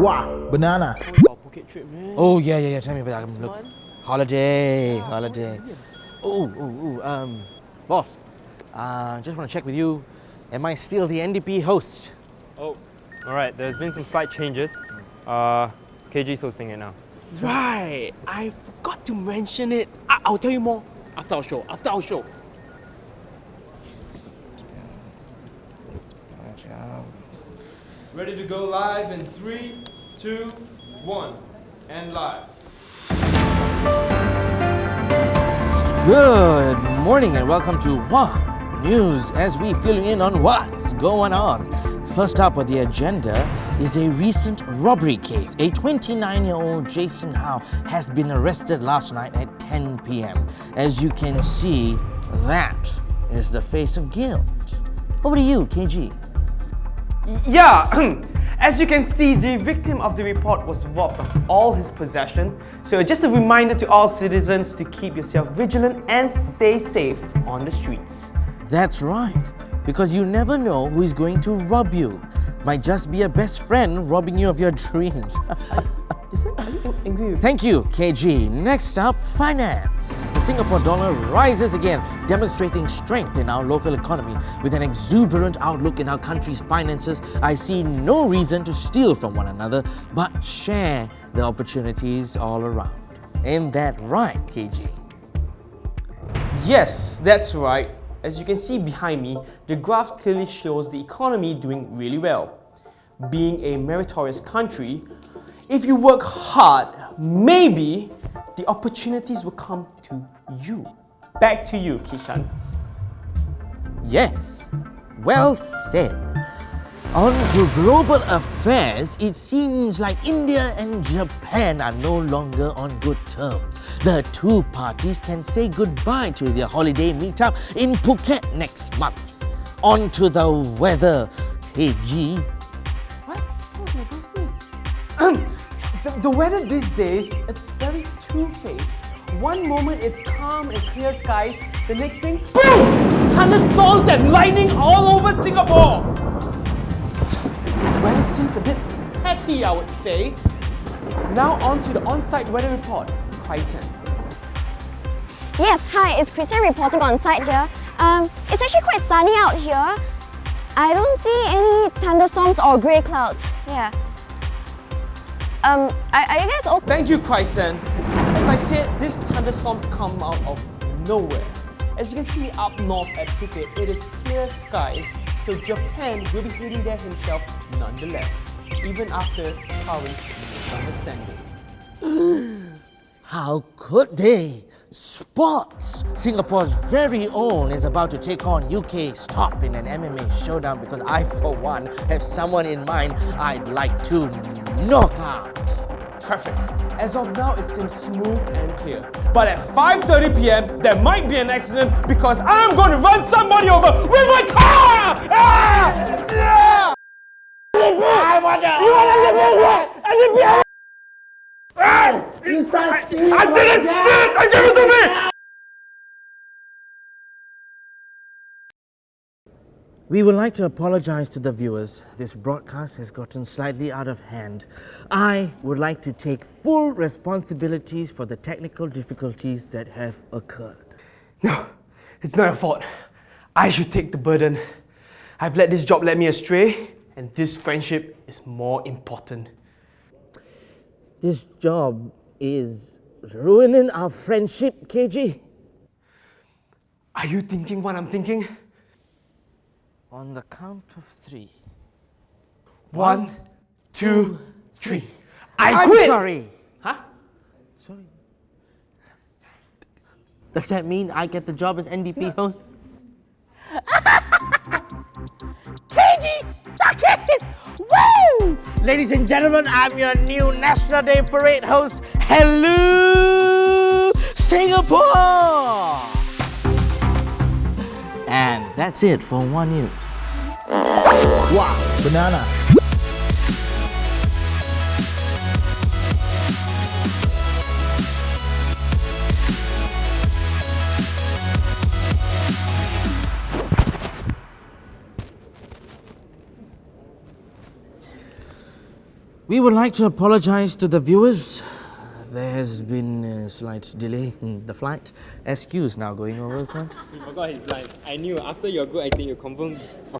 Wow, banana. Our Phuket trip, man. Oh yeah, yeah, yeah. Tell me about that. Look, month. holiday, holiday. Oh, oh, oh. Um, boss. Uh, just want to check with you. Am I still the NDP host? Oh, all right. There's been some slight changes. Uh, KG's hosting it now. Right. I forgot to mention it. I- I'll tell you more after our show. After our show. Ready to go live in three, two, one, and live. Good morning and welcome to Wow News as we fill you in on what's going on. First up on the agenda is a recent robbery case. A 29 year old Jason Howe has been arrested last night at 10 pm. As you can see, that is the face of guilt. Over to you, KG. Yeah, as you can see, the victim of the report was robbed of all his possession. So just a reminder to all citizens to keep yourself vigilant and stay safe on the streets. That's right, because you never know who is going to rob you. Might just be a best friend robbing you of your dreams. Is that, are you angry Thank you, KG. Next up, finance. Singapore dollar rises again, demonstrating strength in our local economy. With an exuberant outlook in our country's finances, I see no reason to steal from one another, but share the opportunities all around. Ain't that right, KG? Yes, that's right. As you can see behind me, the graph clearly shows the economy doing really well. Being a meritorious country, if you work hard, maybe the opportunities will come to you. Back to you, Kishan. Yes, well said. On to global affairs, it seems like India and Japan are no longer on good terms. The two parties can say goodbye to their holiday meetup in Phuket next month. On to the weather, KG. The, the weather these days, it's very two-faced. One moment it's calm and clear skies, the next thing, boom! Thunderstorms and lightning all over Singapore! Weather seems a bit petty, I would say. Now on to the on-site weather report. Chrysan. Yes, hi, it's Christian reporting on site here. Um, it's actually quite sunny out here. I don't see any thunderstorms or grey clouds. Yeah. Um, are, are you guys okay? Thank you, Chrysan. As I said, these thunderstorms come out of nowhere. As you can see up north at Phuket, it is clear skies, so Japan will be heading there himself nonetheless, even after current misunderstanding. How could they? Sports! Singapore's very own is about to take on UK's top in an MMA showdown because I, for one, have someone in mind I'd like to knock out. Traffic. As of now, it seems smooth and clear. But at 5.30 p.m., there might be an accident because I'm going to run somebody over with my car! Ah! Yeah! I want to... You want to live I didn't steal it! I gave it to me! We would like to apologize to the viewers. This broadcast has gotten slightly out of hand. I would like to take full responsibilities for the technical difficulties that have occurred. No, it's not your fault. I should take the burden. I've let this job lead me astray, and this friendship is more important. This job is ruining our friendship, KG. Are you thinking what I'm thinking? On the count of three. One, two, three. I I'm quit! sorry. Huh? Sorry. Does that mean I get the job as NDP host? KG, suck it! Woo! Ladies and gentlemen, I'm your new National Day Parade host. Hello, Singapore! And that's it for One News. Wow, banana. We would like to apologize to the viewers. There has been a slight delay in the flight. SQ is now going over. He oh forgot his lines. I knew after your good acting, you confirm